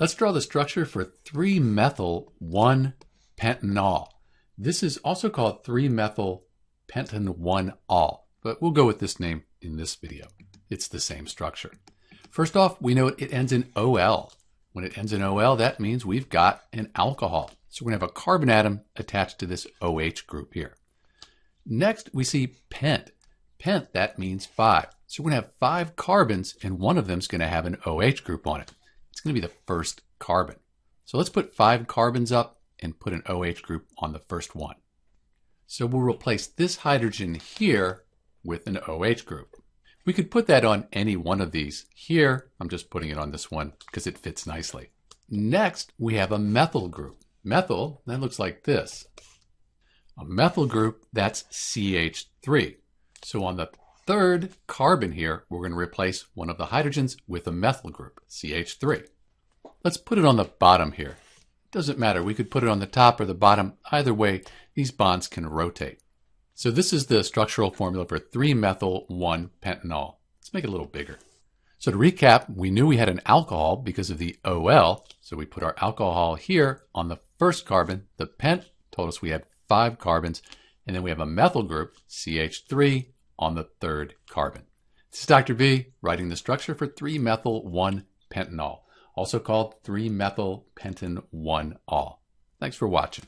Let's draw the structure for 3-methyl-1-pentanol. This is also called 3-methyl-pentan-1-ol, but we'll go with this name in this video. It's the same structure. First off, we know it ends in OL. When it ends in OL, that means we've got an alcohol. So we're going to have a carbon atom attached to this OH group here. Next, we see pent. Pent, that means five. So we're going to have five carbons, and one of them is going to have an OH group on it. It's going to be the first carbon. So let's put five carbons up and put an OH group on the first one. So we'll replace this hydrogen here with an OH group. We could put that on any one of these. Here, I'm just putting it on this one because it fits nicely. Next, we have a methyl group. Methyl, that looks like this. A methyl group, that's CH3. So on the third carbon here, we're going to replace one of the hydrogens with a methyl group, CH3. Let's put it on the bottom here. Doesn't matter, we could put it on the top or the bottom. Either way, these bonds can rotate. So this is the structural formula for 3-methyl-1-pentanol. Let's make it a little bigger. So to recap, we knew we had an alcohol because of the OL. So we put our alcohol here on the first carbon. The pent told us we had five carbons. And then we have a methyl group, CH3, on the third carbon. This is Dr. B writing the structure for 3-methyl-1-pentanol, also called 3-methyl-pentan-1-ol. Thanks for watching.